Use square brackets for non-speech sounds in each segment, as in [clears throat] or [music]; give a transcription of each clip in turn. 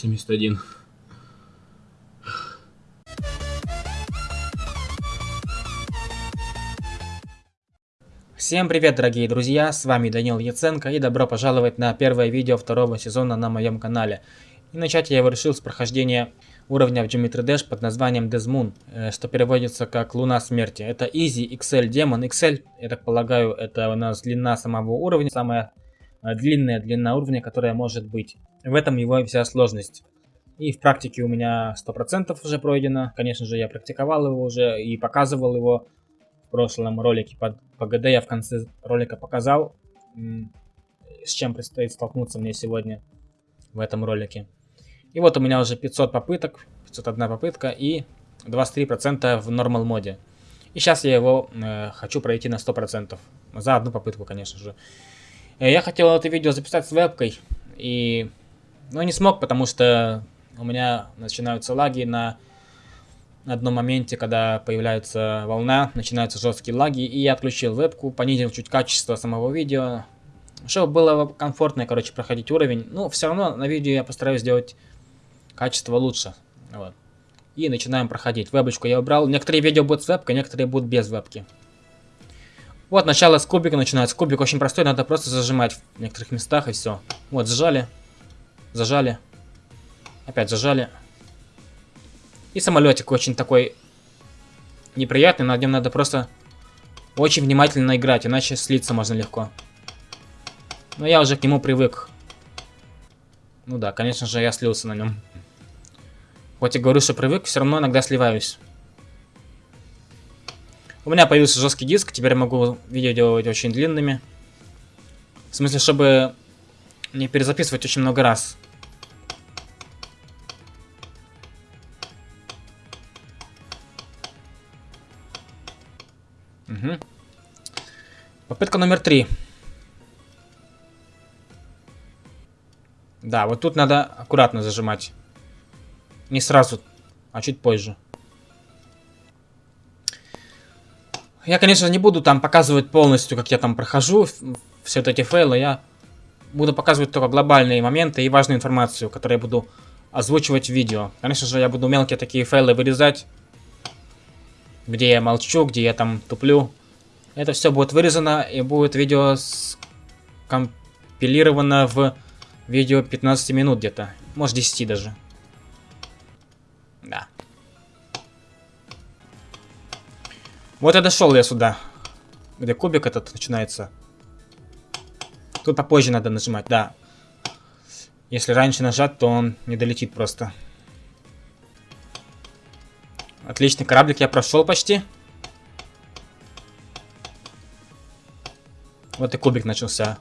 71. Всем привет, дорогие друзья, с вами Данил Яценко и добро пожаловать на первое видео второго сезона на моем канале. И начать я его решил с прохождения уровня в Geometry Dash под названием Desmoon, э, что переводится как Луна Смерти. Это Easy XL демон. XL, я так полагаю, это у нас длина самого уровня, самая э, длинная длина уровня, которая может быть. В этом его вся сложность. И в практике у меня 100% уже пройдено. Конечно же, я практиковал его уже и показывал его в прошлом ролике под ПГД. Я в конце ролика показал, с чем предстоит столкнуться мне сегодня в этом ролике. И вот у меня уже 500 попыток, 501 попытка и 23% в нормал моде. И сейчас я его э, хочу пройти на 100%. За одну попытку, конечно же. Э, я хотел это видео записать с вебкой. И... Но не смог, потому что у меня начинаются лаги на одном моменте, когда появляется волна, начинаются жесткие лаги, и я отключил вебку, понизил чуть качество самого видео, чтобы было комфортно, короче, проходить уровень. Ну, все равно на видео я постараюсь сделать качество лучше. Вот. И начинаем проходить. Вебочку я убрал. Некоторые видео будут с вебкой, некоторые будут без вебки. Вот, начало с кубика начинается. Кубик очень простой, надо просто зажимать в некоторых местах и все. Вот, зажали. Зажали. Опять зажали. И самолетик очень такой неприятный, над нем надо просто очень внимательно играть, иначе слиться можно легко. Но я уже к нему привык. Ну да, конечно же, я слился на нем. Хоть и говорю, что привык, все равно иногда сливаюсь. У меня появился жесткий диск, теперь я могу видео делать очень длинными. В смысле, чтобы не перезаписывать очень много раз. Попытка номер три. Да, вот тут надо аккуратно зажимать. Не сразу, а чуть позже. Я, конечно, не буду там показывать полностью, как я там прохожу все эти фейлы. Я буду показывать только глобальные моменты и важную информацию, которую я буду озвучивать в видео. Конечно же, я буду мелкие такие фейлы вырезать где я молчу, где я там туплю. Это все будет вырезано и будет видео компилировано в видео 15 минут где-то. Может 10 даже. Да. Вот я дошел я сюда. Где кубик этот начинается. Тут попозже надо нажимать, да. Если раньше нажать, то он не долетит просто. Отличный кораблик я прошел почти. Вот и кубик начался.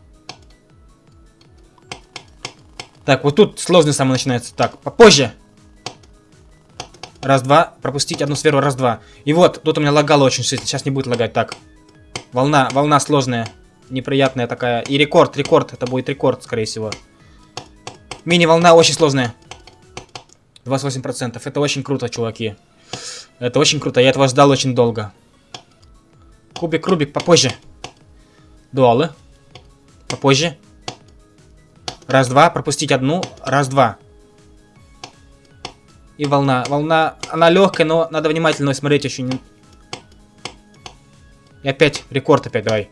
Так, вот тут сложный самый начинается. Так, попозже. Раз-два. Пропустить одну сферу. Раз-два. И вот, тут у меня лагало очень сильно. Сейчас не будет лагать. Так. Волна, волна сложная. Неприятная такая. И рекорд, рекорд. Это будет рекорд, скорее всего. Мини-волна очень сложная. 28%. Это очень круто, чуваки. Это очень круто, я этого ждал очень долго. Кубик, Рубик, попозже. Дуалы. Попозже. Раз-два, пропустить одну. Раз-два. И волна. Волна, она легкая, но надо внимательно смотреть очень. И опять, рекорд опять, давай.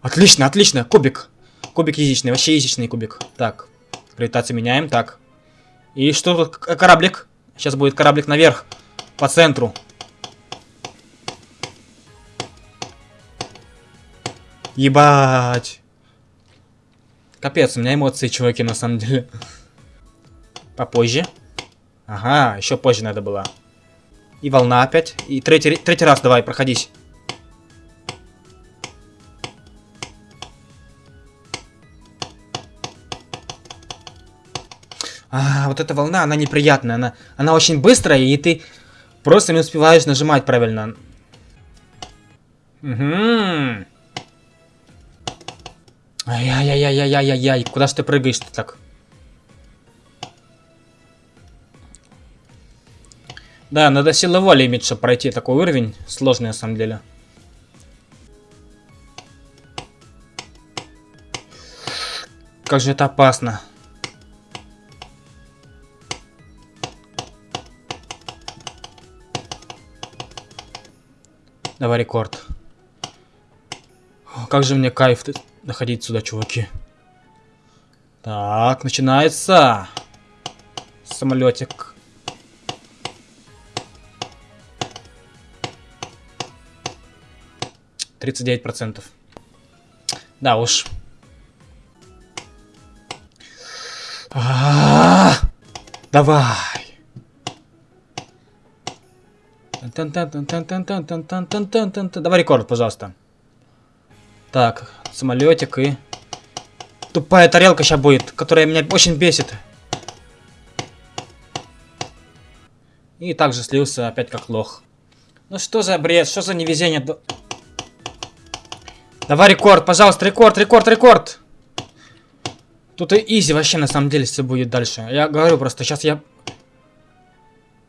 Отлично, отлично, кубик. Кубик язычный, вообще язычный кубик. Так, гравитацию меняем, так. И что тут? Кораблик. Сейчас будет кораблик наверх. По центру. Ебать. Капец, у меня эмоции, чуваки, на самом деле. Попозже. Ага, еще позже надо было. И волна опять. И третий, третий раз давай, проходись. А, вот эта волна, она неприятная. Она, она очень быстрая, и ты просто не успеваешь нажимать правильно. Угу. Ай-яй-яй-яй-яй-яй-яй. Куда ж ты прыгаешь-то так? Да, надо силы воли иметь, чтобы пройти такой уровень. Сложный, на самом деле. как же это опасно. Давай рекорд. Как же мне кайф доходить сюда, чуваки. Так, начинается. Самолетик. Тридцать девять процентов. Да уж. А -а -а! Давай. Давай рекорд, пожалуйста. Так, самолетик и... Тупая тарелка сейчас будет, которая меня очень бесит. И также слился опять как лох. Ну что за бред, что за невезение? Давай рекорд, пожалуйста, рекорд, рекорд, рекорд. Тут и изи вообще на самом деле все будет дальше. Я говорю просто, сейчас я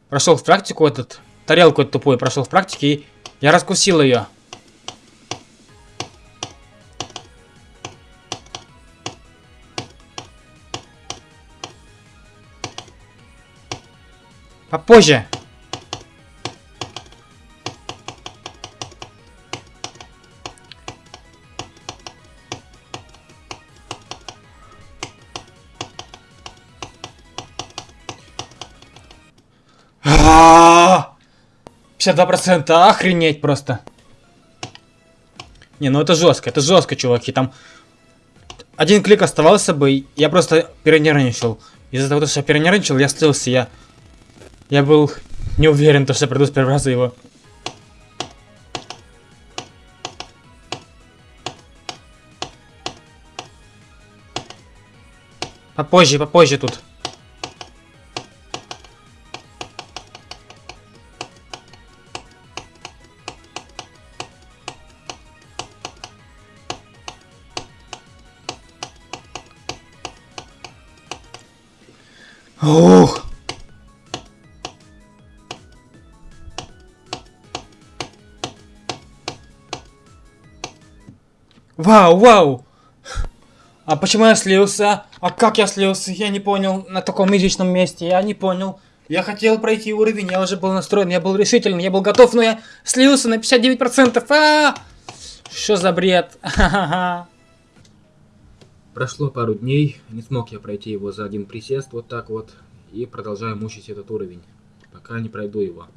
прошел в практику этот, тарелку эту тупую прошел в практике и я раскусил ее. Попозже. А 52% охренеть просто. Не, ну это жестко, это жестко, чуваки. Там один клик оставался бы, я просто перенервничал. Из-за того, что я перенервничал, я слился, я я был не уверен, то, что приду с первого раза его. Попозже, попозже тут. Вау, вау! А почему я слился? А как я слился? Я не понял. На таком изичном месте. Я не понял. Я хотел пройти уровень, я уже был настроен, я был решительный, я был готов, но я слился на 59%. А, -а, -а! Что за бред? Прошло пару дней, не смог я пройти его за один присест, вот так вот, и продолжаю мучить этот уровень, пока не пройду его.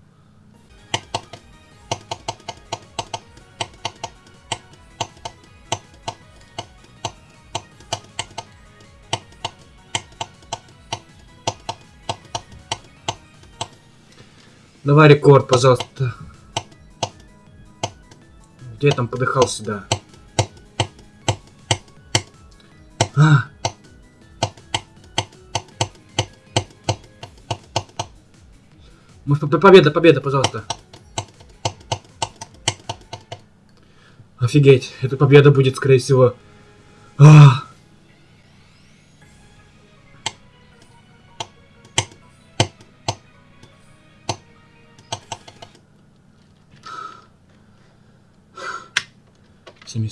Давай рекорд, пожалуйста. Где я там подыхал сюда? А. Может, победа, победа, пожалуйста. Офигеть, эта победа будет, скорее всего.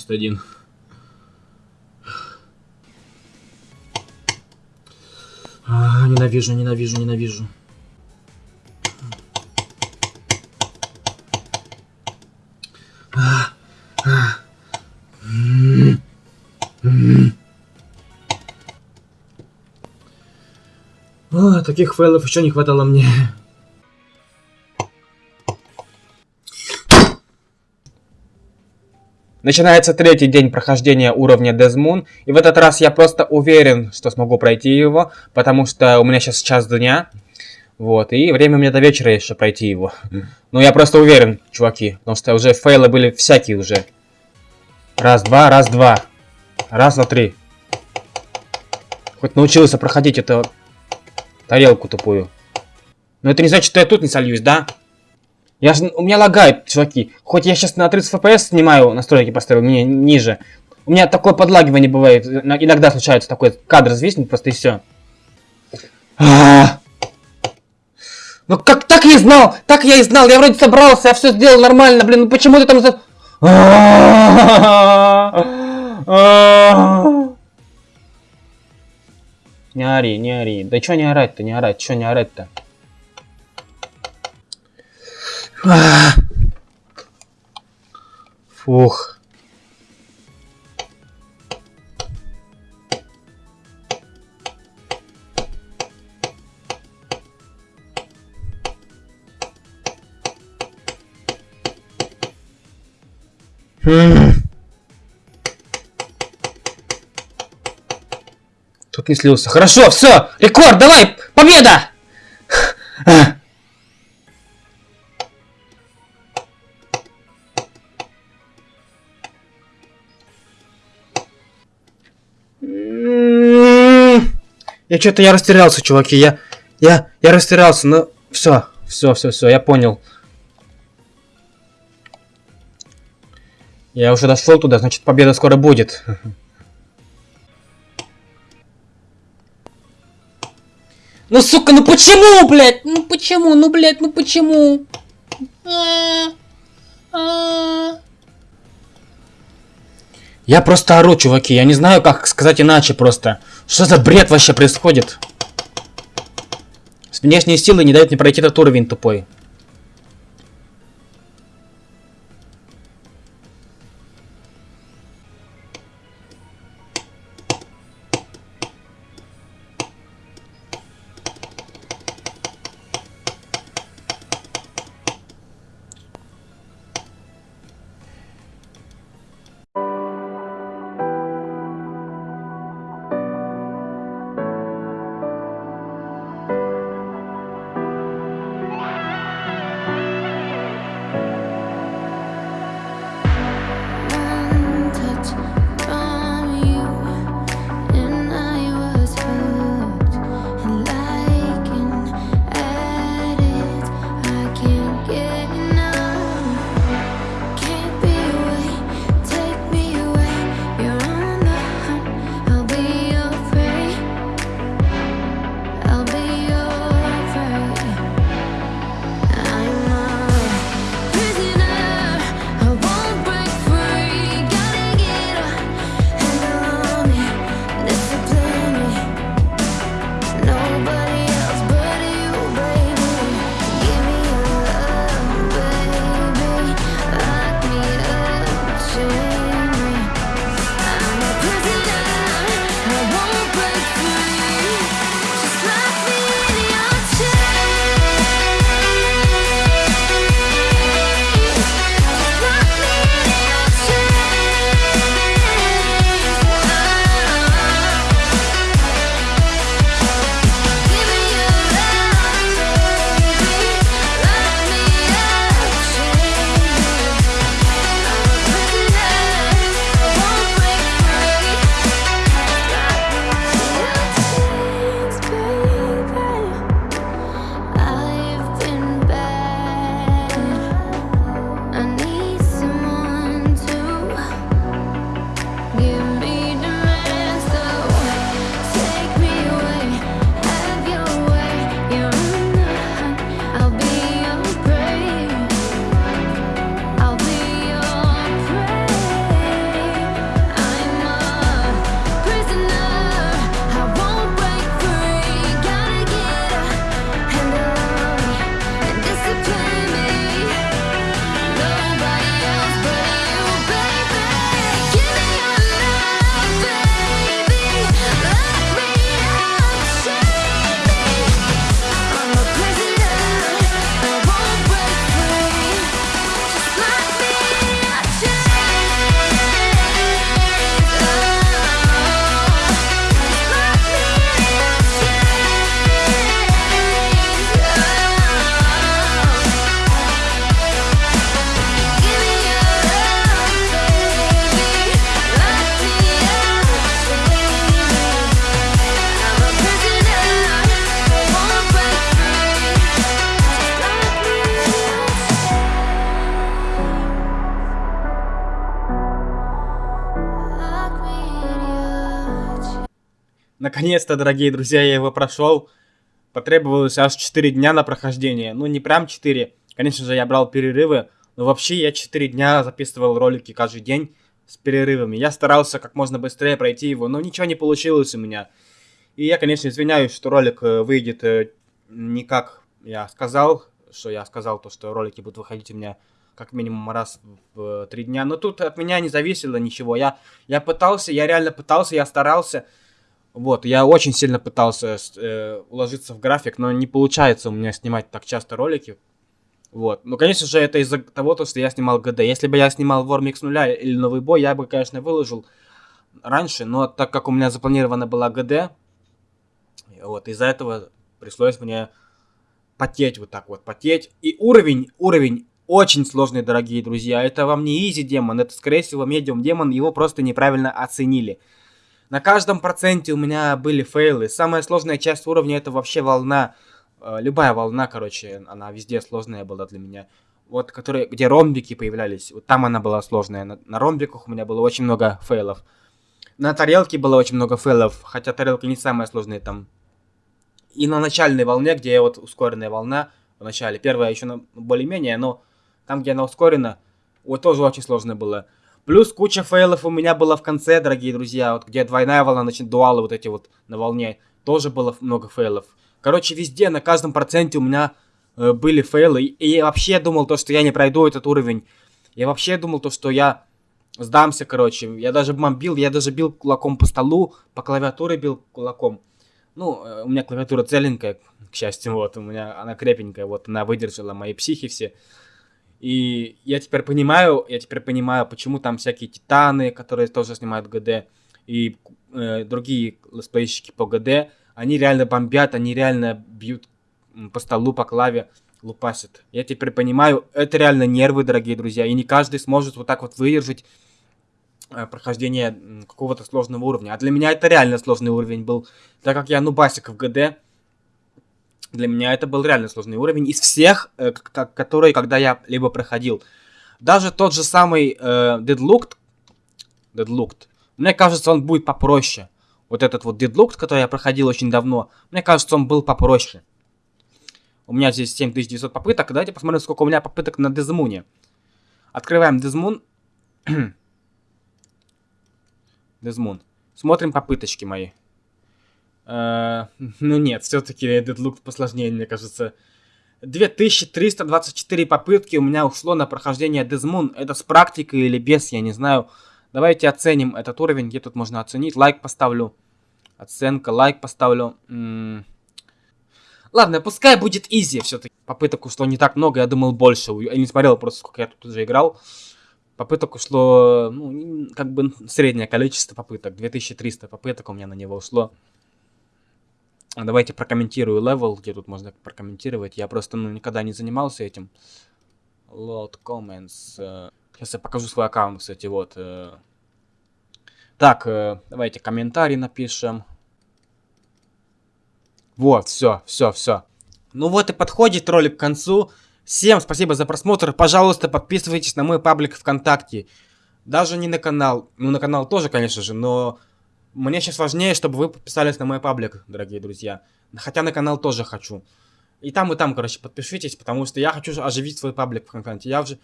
71. А, ненавижу, ненавижу, ненавижу. О, таких файлов еще не хватало мне. Начинается третий день прохождения уровня Дезмун, и в этот раз я просто уверен, что смогу пройти его, потому что у меня сейчас час дня, вот, и время у меня до вечера еще пройти его. Ну, я просто уверен, чуваки, потому что уже фейлы были всякие уже. Раз, два, раз, два. Раз, два, три. Хоть научился проходить эту тарелку тупую. Но это не значит, что я тут не сольюсь, да? Я ж, у меня лагает, чуваки. Хоть я сейчас на 30 FPS снимаю, настройки поставил не, ниже. У меня такое подлагивание бывает. Иногда случается такой кадр зависнет просто и все. А -а -а. Ну как так я и знал? Так я и знал. Я вроде собрался, я все сделал нормально, блин. Ну почему ты там за... Не ори, не ори. Да чё не орать-то, не орать, чё не орать-то? Фух. Тут не слился. Хорошо, все, рекорд, давай, победа! Я что-то я растерялся, чуваки. Я, я, я растерялся. Ну, все, все, все, все, я понял. Я уже дошел туда, значит победа скоро будет. Ну сука, ну почему, блядь? Ну почему, ну блядь, ну почему? Я просто ору, чуваки. Я не знаю, как сказать иначе просто. Что за бред вообще происходит? Внешние силы не дают мне пройти этот уровень тупой. Наконец-то, дорогие друзья, я его прошел. Потребовалось аж 4 дня на прохождение. Ну, не прям 4. Конечно же, я брал перерывы. Но вообще я 4 дня записывал ролики каждый день с перерывами. Я старался как можно быстрее пройти его, но ничего не получилось у меня. И я, конечно, извиняюсь, что ролик э, выйдет э, не как я сказал, что я сказал, то, что ролики будут выходить у меня как минимум раз в э, три дня. Но тут от меня не зависело ничего. Я, я пытался, я реально пытался, я старался. Вот, я очень сильно пытался э, уложиться в график, но не получается у меня снимать так часто ролики. Вот. Ну, конечно же, это из-за того, то, что я снимал ГД. Если бы я снимал Вормикс нуля или Новый Бой, я бы, конечно, выложил раньше, но так как у меня запланирована была ГД, вот, из-за этого пришлось мне потеть вот так вот, потеть. И уровень, уровень очень сложный, дорогие друзья. Это вам не изи демон, это, скорее всего, медиум демон, его просто неправильно оценили. На каждом проценте у меня были фейлы. Самая сложная часть уровня это вообще волна. Э, любая волна, короче, она везде сложная была для меня. Вот, которые, где ромбики появлялись, вот там она была сложная. На, на ромбиках у меня было очень много фейлов. На тарелке было очень много фейлов, хотя тарелка не самая сложная там. И на начальной волне, где вот ускоренная волна, в начале, первая еще более-менее, но там, где она ускорена, вот тоже очень сложно было. Плюс куча фейлов у меня было в конце, дорогие друзья, вот где двойная волна, значит, дуалы вот эти вот на волне, тоже было много фейлов. Короче, везде, на каждом проценте у меня э, были фейлы, и я вообще думал то, что я не пройду этот уровень. Я вообще думал то, что я сдамся, короче. Я даже бомбил, я даже бил кулаком по столу, по клавиатуре бил кулаком. Ну, э, у меня клавиатура целенькая, к счастью, вот, у меня она крепенькая, вот, она выдержала мои психи все. И я теперь понимаю, я теперь понимаю, почему там всякие титаны, которые тоже снимают ГД, и э, другие летсплейщики по ГД, они реально бомбят, они реально бьют по столу, по клаве, лупасят. Я теперь понимаю, это реально нервы, дорогие друзья, и не каждый сможет вот так вот выдержать э, прохождение какого-то сложного уровня. А для меня это реально сложный уровень был, так как я нубасик в ГД, для меня это был реально сложный уровень из всех, э, которые когда я либо проходил. Даже тот же самый э, Deadlooked, Deadlooked, мне кажется, он будет попроще. Вот этот вот Deadlooked, который я проходил очень давно, мне кажется, он был попроще. У меня здесь 7900 попыток. Давайте посмотрим, сколько у меня попыток на Дезмуне. Открываем Дезмун. [clears throat] Дезмун. Смотрим попыточки мои. Э, ну нет, все-таки Deadlocked посложнее, мне кажется. 2324 попытки у меня ушло на прохождение Death Moon. Это с практикой или без, я не знаю. Давайте оценим этот уровень, где тут можно оценить. Лайк поставлю. Оценка, лайк поставлю. М. Ладно, пускай будет easy все-таки. Попыток ушло не так много, я думал больше. Я не смотрел просто, сколько я тут уже играл. Попыток ушло, ну, как бы среднее количество попыток. 2300 попыток у меня на него ушло. А Давайте прокомментирую level, где тут можно прокомментировать. Я просто ну, никогда не занимался этим. Load comments. э. Сейчас я покажу свой аккаунт, кстати, вот. э. Так, э, давайте комментарий напишем. Вот, все, все, все. Ну вот и подходит ролик к концу. Всем спасибо за просмотр. Пожалуйста, подписывайтесь на мой паблик ВКонтакте. Даже не на канал. Ну, на канал тоже, конечно же, но мне сейчас важнее, чтобы вы подписались на мой паблик, дорогие друзья. Хотя на канал тоже хочу. И там, и там, короче, подпишитесь, потому что я хочу оживить свой паблик ВКонтакте. Я уже...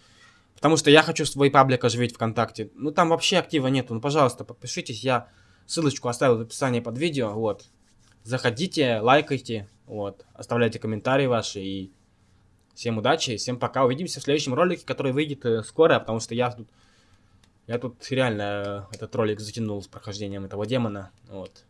Потому что я хочу свой паблик оживить ВКонтакте. Ну, там вообще актива нету. Ну, пожалуйста, подпишитесь. Я ссылочку оставил в описании под видео. Вот. Заходите, лайкайте. Вот. Оставляйте комментарии ваши. И всем удачи, всем пока. Увидимся в следующем ролике, который выйдет э, скоро, потому что я тут... Я тут реально э, этот ролик затянул с прохождением этого демона. Вот.